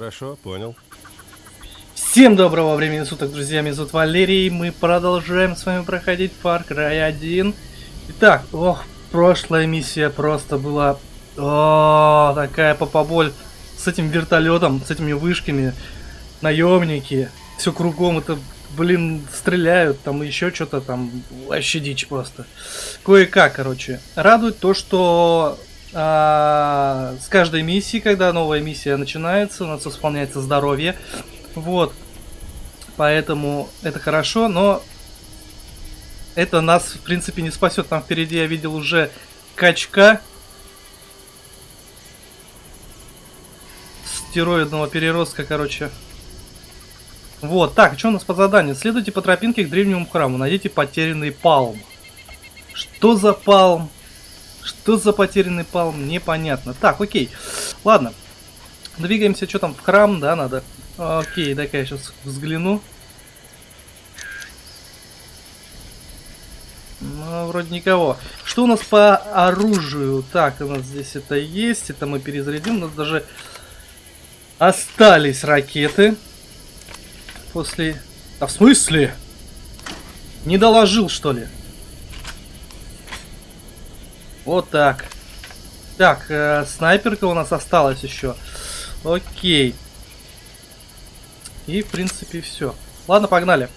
Хорошо, понял. Всем доброго времени суток, друзья, меня зовут Валерий, мы продолжаем с вами проходить Far Cry 1. Итак, ох, прошлая миссия просто была, о, такая попоболь с этим вертолетом, с этими вышками, наемники, все кругом, это, блин, стреляют, там еще что-то там, вообще дичь просто. Кое-как, короче. Радует то, что а, с каждой миссией, когда новая миссия начинается, у нас восполняется здоровье. Вот. Поэтому это хорошо, но это нас, в принципе, не спасет. Там впереди я видел уже качка стероидного переростка, короче. Вот, так, что у нас по заданию? Следуйте по тропинке к древнему храму, найдите потерянный палм. Что за палм? Что за потерянный палм? Непонятно. Так, окей. Ладно. Двигаемся, что там, в храм, да, надо? Окей, дай-ка я сейчас взгляну. Ну, вроде никого. Что у нас по оружию? Так, у нас здесь это есть. Это мы перезарядим. У нас даже остались ракеты. После... А в смысле? Не доложил, что ли? Вот так. Так, э, снайперка у нас осталась еще. Окей. И, в принципе, все. Ладно, погнали.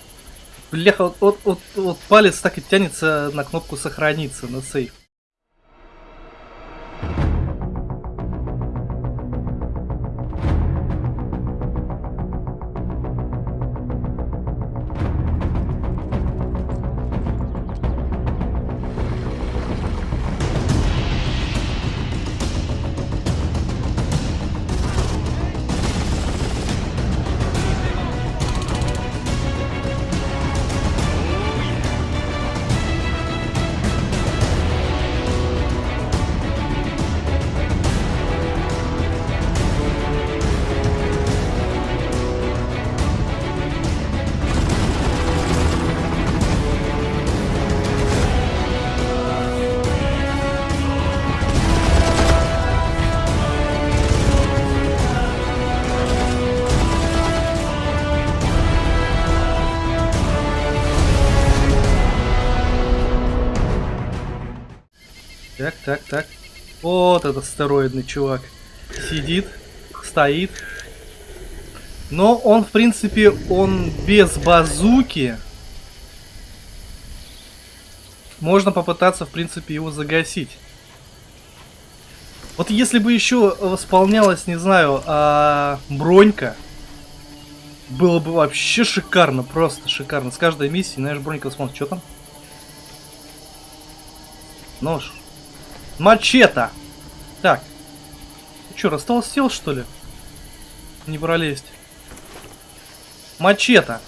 Бляха, вот, вот, вот, палец так и тянется на кнопку сохраниться, на сейф. Так, так. Вот этот стероидный чувак. Сидит, стоит. Но он, в принципе, он без базуки. Можно попытаться, в принципе, его загасить. Вот если бы еще восполнялась, не знаю, а, бронька, было бы вообще шикарно, просто шикарно. С каждой миссии, знаешь, бронька восполняется. Что там? Нож. Мачете. Так. Ты что, растолстел, что ли? Не пролезть. Мачете.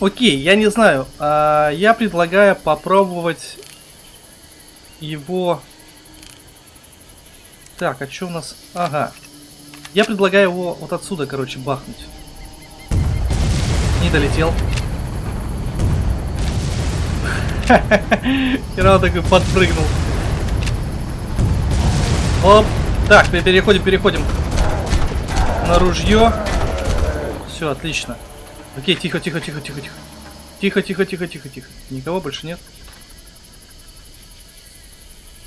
Окей, я не знаю. А, я предлагаю попробовать его... Так, а что у нас... Ага. Я предлагаю его вот отсюда, короче, бахнуть. Не долетел. Хера такой подпрыгнул. Оп. Так, переходим, переходим на ружье. Все, отлично. Окей, тихо, тихо, тихо, тихо, тихо. Тихо, тихо, тихо, тихо, тихо. Никого больше нет.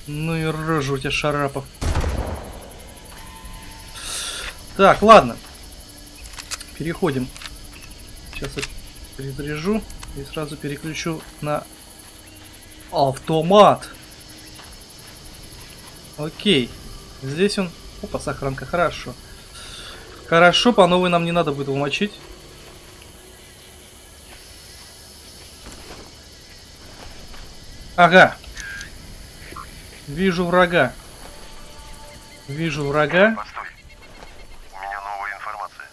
Ну и рожа у тебя шарапов. Так, ладно. Переходим. Сейчас я перезаряжу и сразу переключу на автомат. Окей. Здесь он... Опа, сохранка, хорошо. Хорошо, по новой нам не надо будет умочить. Ага. Вижу врага. Вижу врага. Постой. У меня новая информация.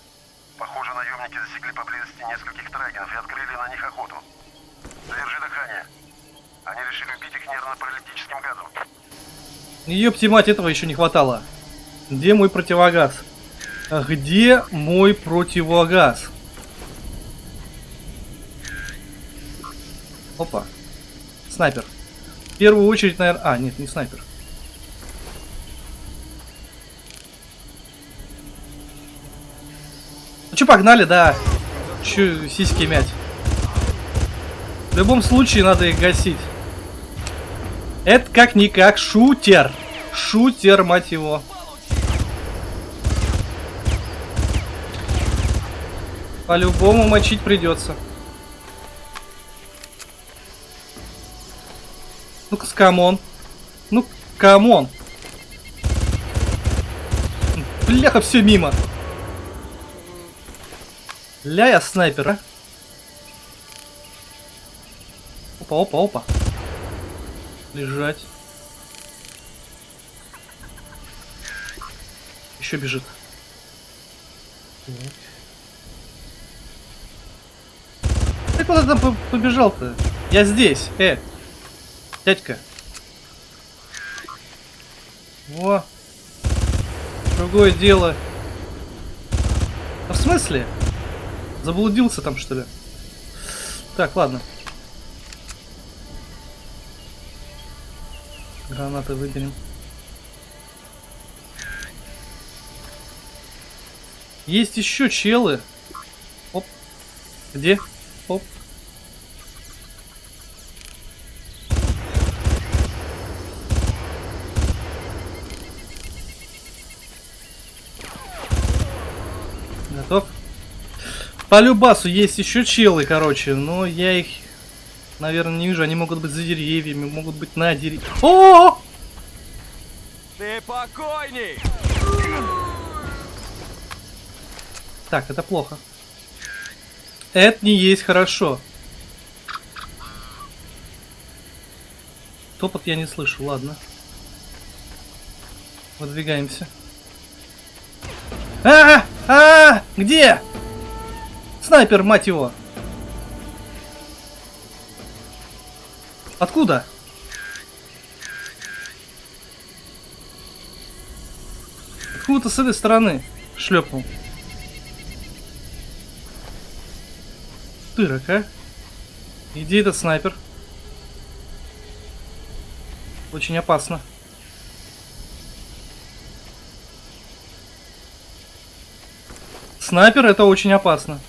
Похоже, наемники засекли поблизости нескольких трагенов и открыли на них охоту. Задержи дыхание. Они решили убить их нервно-паралитическим газом. Ёпти мать, этого еще не хватало. Где мой противогаз? Где мой противогаз? Опа. Снайпер. первую очередь, наверное... А, нет, не снайпер. Ну что, погнали, да. Че сиськи мять. В любом случае надо их гасить. Это как-никак шутер. Шутер, мать его. По-любому мочить придется. Ну-ка, come on. Ну, come on. Бляха, все мимо. Ля я снайпер, а? Опа, опа, опа. Лежать. Еще бежит. Ты куда там по- побежал-то? Я здесь, э. Дядька. Во. Другое дело. А в смысле? Заблудился там, что ли? Так, ладно. Гранаты выберем. Есть еще челы. Оп. Где? Оп. Готов? По любасу есть еще челы, короче, но я их, наверное, не вижу. Они могут быть за деревьями, могут быть на деревьях. О! Ты покойник! Так, это плохо. Это не есть хорошо. Топот я не слышу, ладно. Выдвигаемся. А, а, где? Снайпер, мать его. Откуда? Откуда-то с этой стороны шлепнул. Тырок, а? И Где этот снайпер? Очень опасно. Снайпер это очень опасно.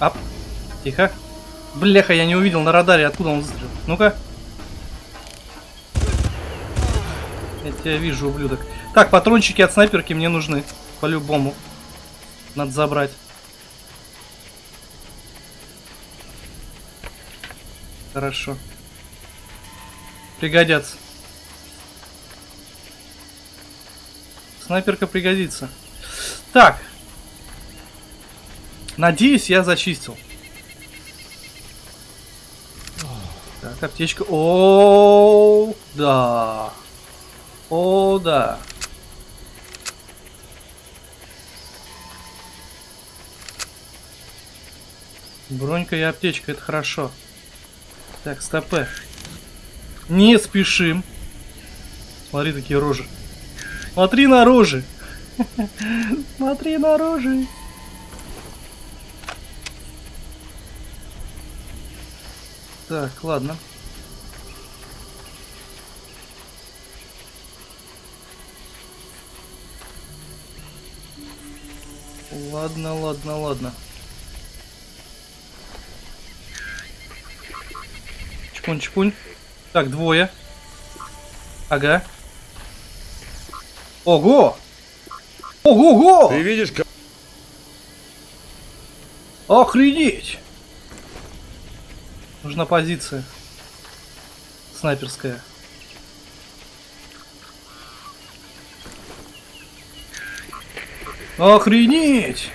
Ап. Тихо. Бляха, я не увидел на радаре, откуда он выстрелил. Ну-ка. Я тебя вижу, ублюдок. Так, патрончики от снайперки мне нужны. По-любому. Надо забрать. Хорошо. Пригодятся. Снайперка пригодится. Так. Надеюсь, я зачистил. Так, аптечка. О, да. О, да. Бронька и аптечка, это хорошо. Так, стопе. Не спешим. Смотри, такие рожи. Смотри на рожи. Смотри на рожи. Так, ладно. Ладно, ладно, ладно. Чпунь, чпунь. Так, двое. Ага. Ого! Ого-го! Ты видишь, как... Охренеть! Нужна позиция. Снайперская. Охренеть!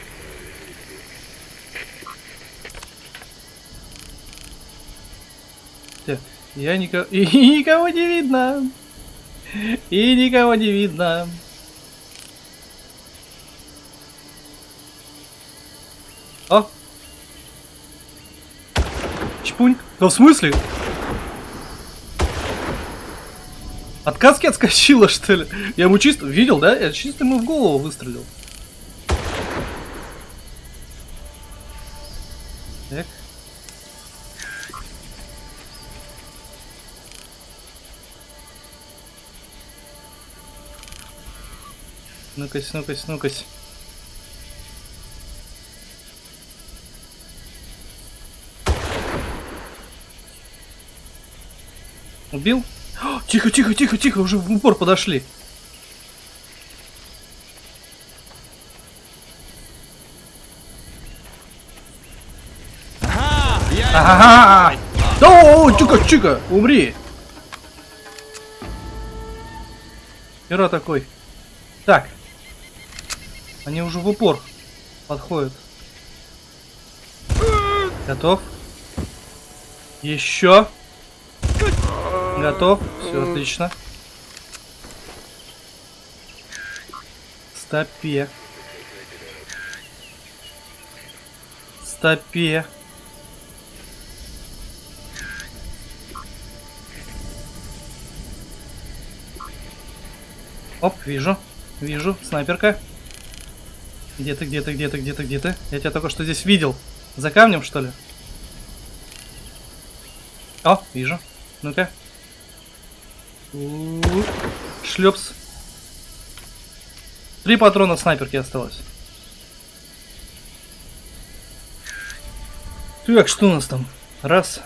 Я никого... И никого не видно! И никого не видно! шпунь. Да в смысле? От каски отскочила, что ли? Я ему чисто... Видел, да? Я чисто ему в голову выстрелил. Так. Ну-кась, ну-кась, ну-кась. Убил? О, Тихо, тихо, тихо, тихо, уже в упор подошли. Ага! Да, тихо, тихо, умри! Хера такой. Так. Они уже в упор подходят. Готов? Еще. Готов. Все отлично. Стопе. Стопе. Оп, вижу. Вижу. Снайперка. Где ты, где ты, где ты, где ты, где ты? Я тебя только что здесь видел. За камнем, что ли? О, вижу. Ну-ка. Шлепс. Три патрона снайперки осталось. Так, что у нас там? Раз.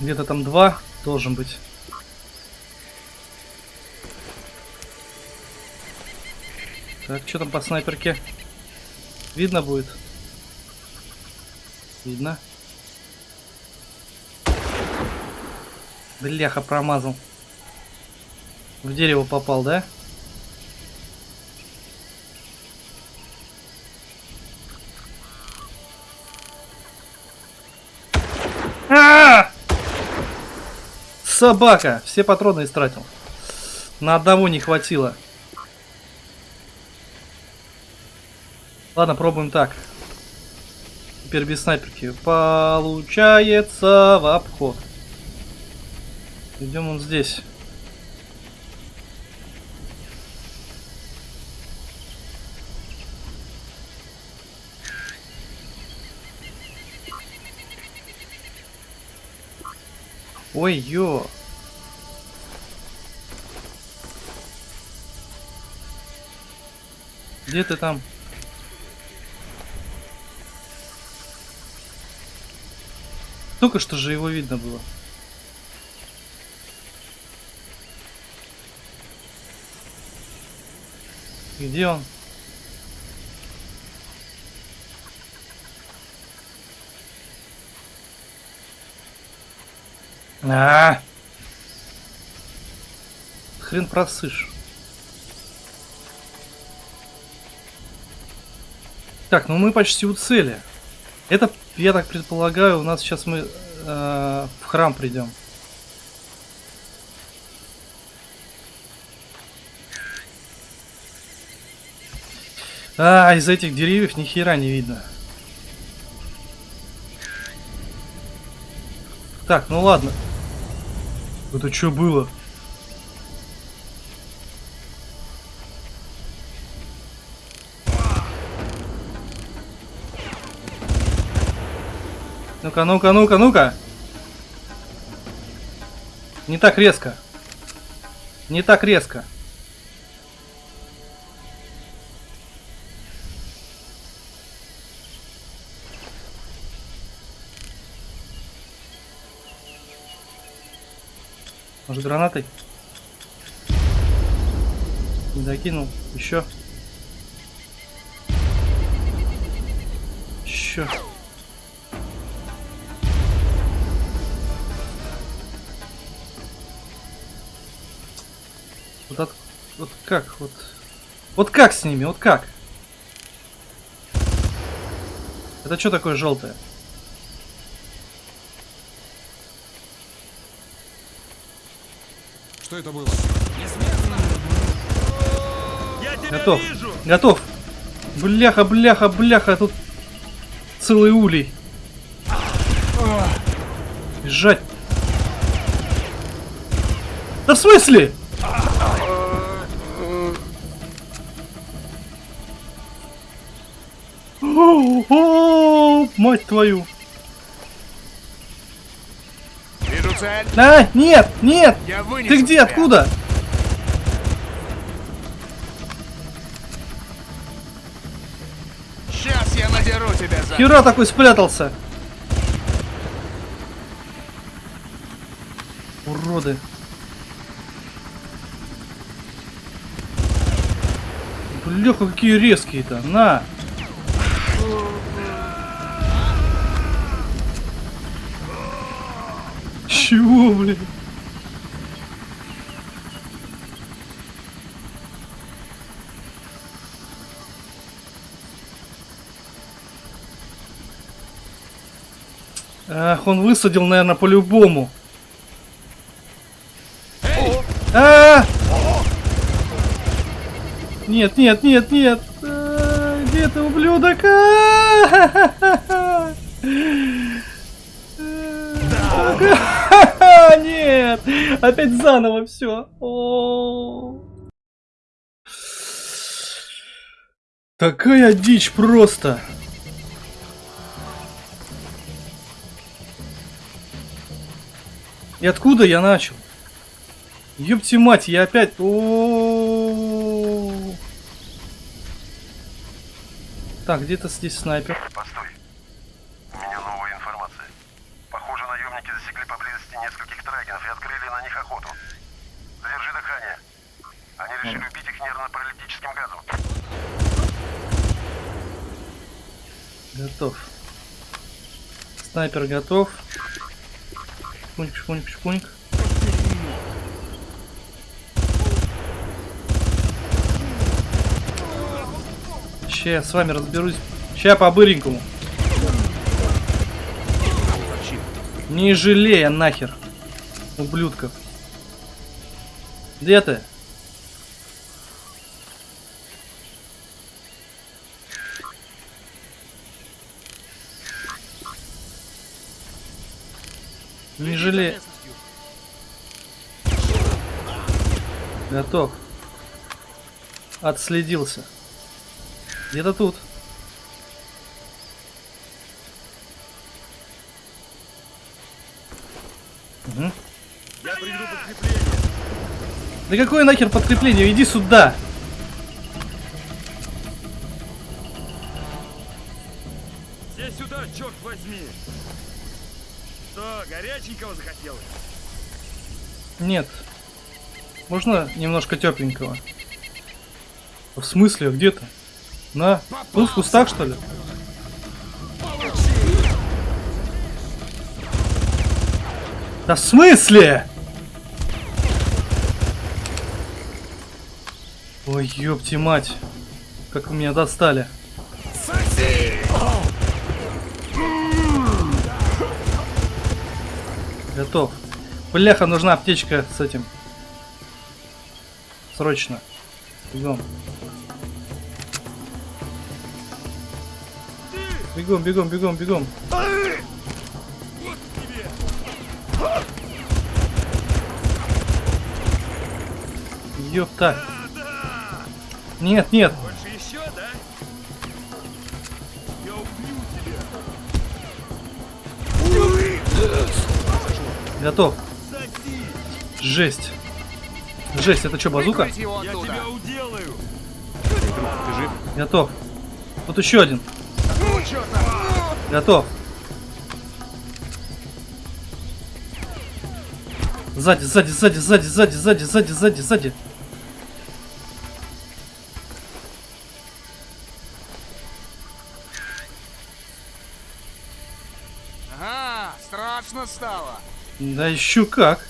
Где-то там два должен быть. Так, что там по снайперке? Видно будет? Видно. Бляха, промазал. В дерево попал, да? А! Собака! Все патроны истратил. На одного не хватило. Ладно, пробуем так. Теперь без снайперки. Получается в обход. Идем он здесь. Ой, ё. Где ты там? Только что же его видно было. Где он? А, Хрен просышь. Так, ну мы почти у цели. Это, я так предполагаю, у нас сейчас мы э, в храм придем. А, из этих деревьев ни хера не видно. Так, ну ладно. Это что было? Ну-ка, ну-ка, ну-ка, ну-ка. Не так резко. Не так резко. Может гранатой? Не закинул. Еще. Еще. Вот, от- вот как? Вот. Вот как с ними? Вот как? Это что такое желтое? Что это было? Я тебя Готов. вижу! Готов. Бляха, бляха, бляха, тут целый улей. Бежать. Да в смысле? О, о, мать твою. Жаль. А, э, нет, нет! Ты где, тебя. откуда? Сейчас я надеру тебя за... Хера такой спрятался. Уроды. Бляха, какие резкие-то. На! Чего, блин? Ах, он высадил, наверное, по-любому. А! Нет, нет, нет, нет. А, Где ты, ублюдок? А! А, Опять заново все. Такая дичь просто. И откуда я начал? Ёпти мать, я опять... О Так, где-то здесь снайпер. Постой. У меня новая информация. Похоже, наемники засекли поблизости нескольких трагенов и открыли на них охоту. Задержи дыхание. Они решили убить их нервно-паралитическим газом. Готов. Снайпер готов. Шпуньк, шпуньк, шпуньк. Ща я с вами разберусь. Ща по-быренькому. Не жалея нахер. Ублюдков. Где ты? Не жалея. Готов. Отследился. Где-то тут. Угу. Я приведу подкрепление. Да какое нахер подкрепление? Иди сюда. Все сюда, черт возьми. Что, горяченького захотелось? Нет. Можно немножко тепленького? В смысле, где ты? На, тут в кустах что ли? Да в смысле? Ой, ёпти мать. Как вы меня достали. Готов. Бляха, нужна аптечка с этим. Срочно. Бегом. Бегом, бегом, бегом, бегом. Ёпта. Нет, нет. Больше еще, да? Я убью тебя. Готов. Жесть. Жесть, это что, базука? Я тебя уделаю. Готов. Тут еще один. Готов. Сзади, сзади, сзади, сзади, сзади, сзади, сзади, сзади, сзади. Да еще как.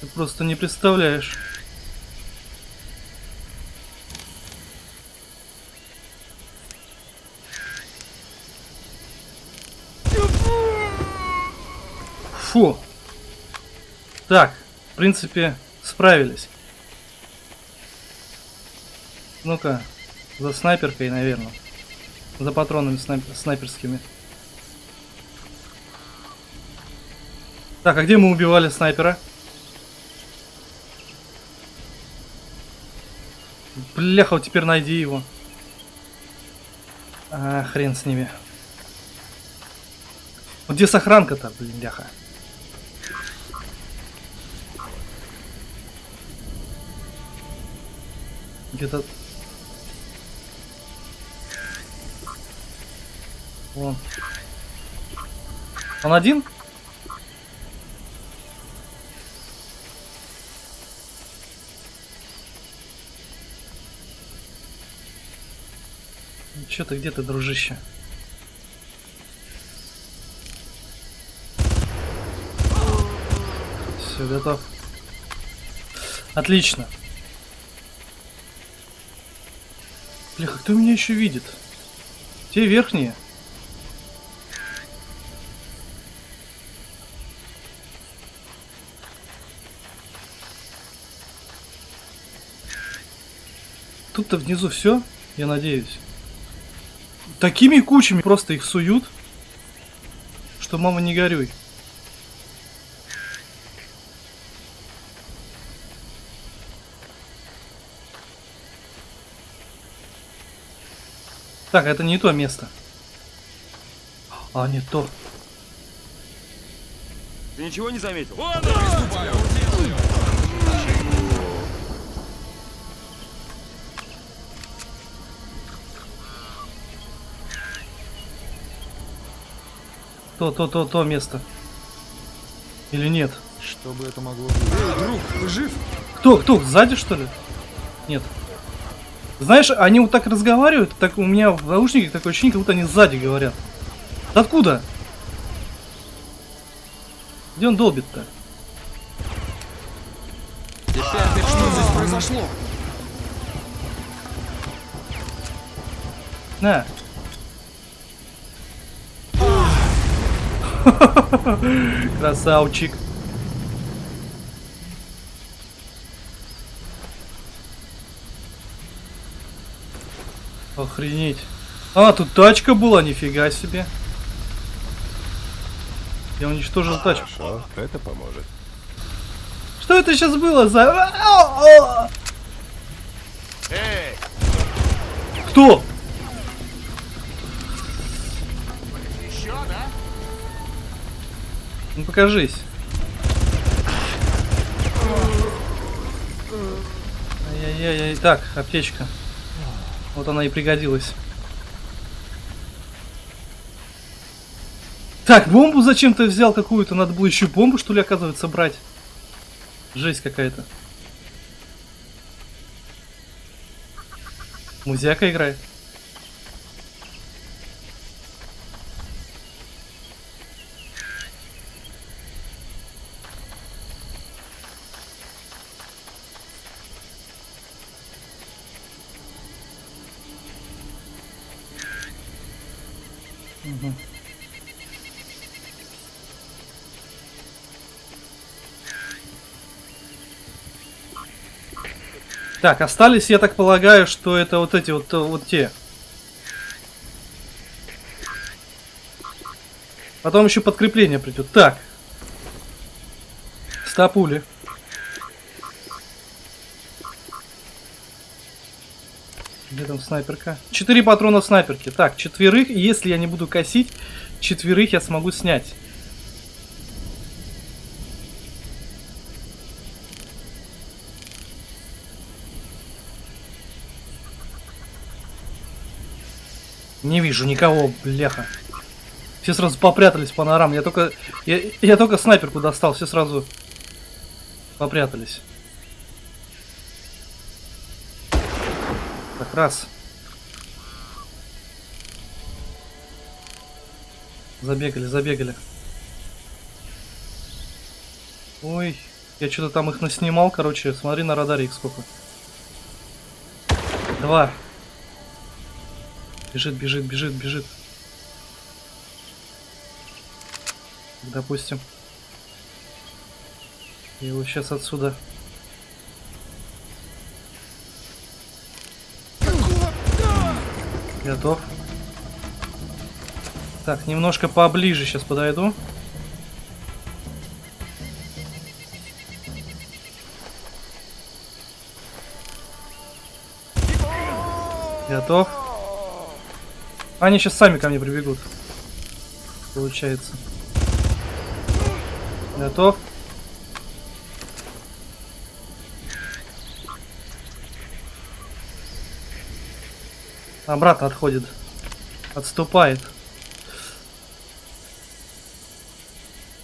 Ты просто не представляешь. Фу. Так, в принципе, справились. Ну-ка, за снайперкой, наверное. За патронами снайпер- снайперскими. Так, а где мы убивали снайпера? Бляха, вот теперь найди его. А, хрен с ними. Вот где сохранка-то, блин, бляха? Где-то... Вон. Он один? Чё ты, где ты, дружище? Все, готов. Отлично. Бляха, кто меня еще видит? Те верхние. Тут-то внизу все, я надеюсь. Такими кучами просто их суют, что мама не горюй. Так, это не то место. А, не то. Ты ничего не заметил? Вон он, То, то, то, то место. Или нет? Что бы это могло быть? Эй, друг, ты жив? Кто, кто, сзади что ли? Нет. Знаешь, они вот так разговаривают, так у меня в наушниках такое ощущение, как будто они сзади говорят. Да откуда? Где он долбит-то? Теперь что здесь произошло? На. Красавчик. Охренеть. А, тут тачка была, нифига себе. Я уничтожил тачку. Хорошо, это поможет. Что это сейчас было за... А, а! Эй, Кто? Ну покажись. Ай-яй-яй, так, аптечка. Вот она и пригодилась. Так, бомбу зачем ты взял какую-то? Надо было еще бомбу, что ли, оказывается, брать. Жесть какая-то. Музяка играет. Так, остались, я так полагаю, что это вот эти вот, вот те. Потом еще подкрепление придет. Так. Ста пули. Где там снайперка? Четыре патрона в снайперке. Так, четверых, если я не буду косить, четверых я смогу снять. Не вижу никого, бляха. Все сразу попрятались по норам. Я только, я, я только снайперку достал, все сразу попрятались. Так, раз. Забегали, забегали. Ой, я что-то там их наснимал, короче, смотри на радаре их сколько. Два. Бежит, бежит, бежит, бежит. Допустим. Я его сейчас отсюда. Готов. Так, немножко поближе сейчас подойду. Готов. Они сейчас сами ко мне прибегут. Получается. Готов. Обратно отходит. Отступает.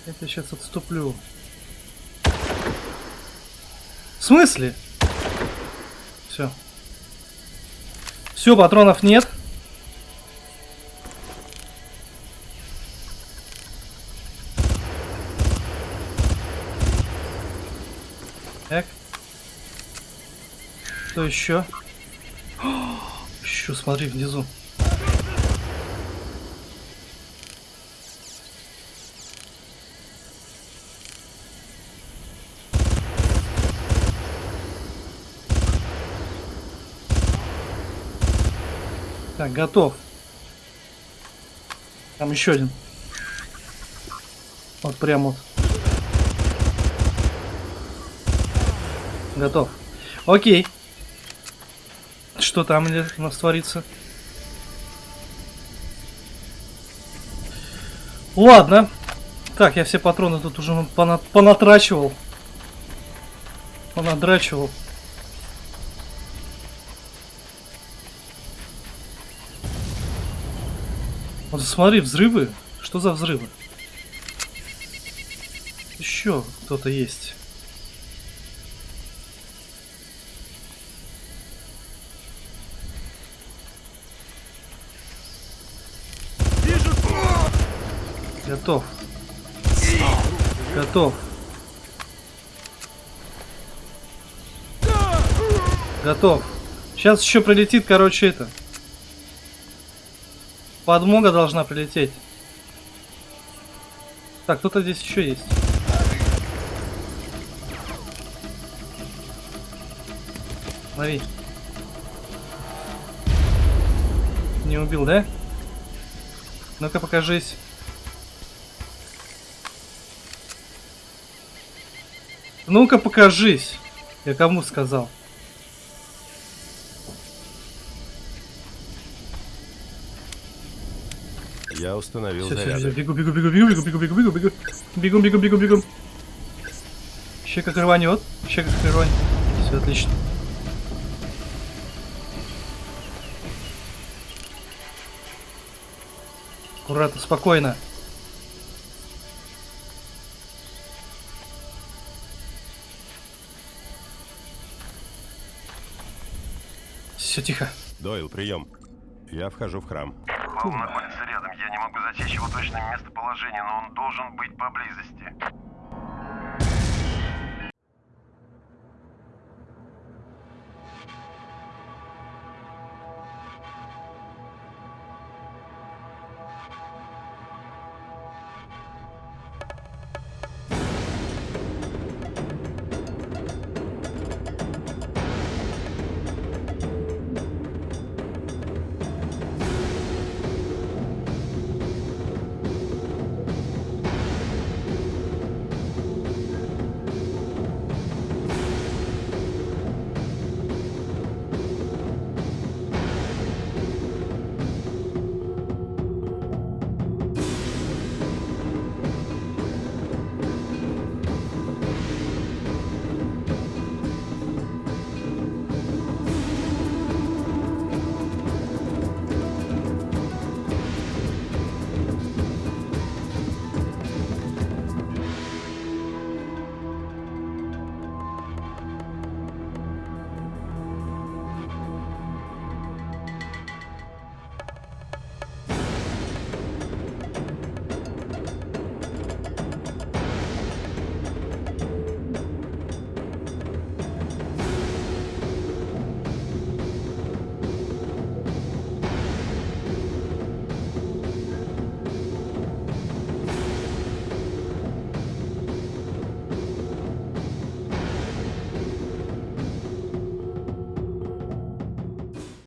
Тебя сейчас отступлю. В смысле? Все. Все, патронов нет. Так. Что еще? Еще смотри внизу. Так, готов. Там еще один. Вот прям вот. Готов. Окей. Что там у нас творится? Ладно. Так, я все патроны тут уже пона- понатрачивал. Понадрачивал. Вот смотри, взрывы. Что за взрывы? Еще кто-то есть. Готов. Готов. Готов. Сейчас еще прилетит, короче, это. Подмога должна прилететь. Так, кто-то здесь еще есть. Смотри. Не убил, да? Ну-ка покажись. Ну-ка покажись. Я кому сказал? Я установил все, заряды. бегу, бегу, бегу, бегу, бегу, бегу, бегу, бегу, бегу, бегу, бегу, бегу, бегу. Еще как рванет, еще как рванет. Все отлично. Аккуратно, спокойно. Все тихо. Дойл, прием. Я вхожу в храм. Павел находится могу засечь его точное местоположение, но он должен быть поблизости.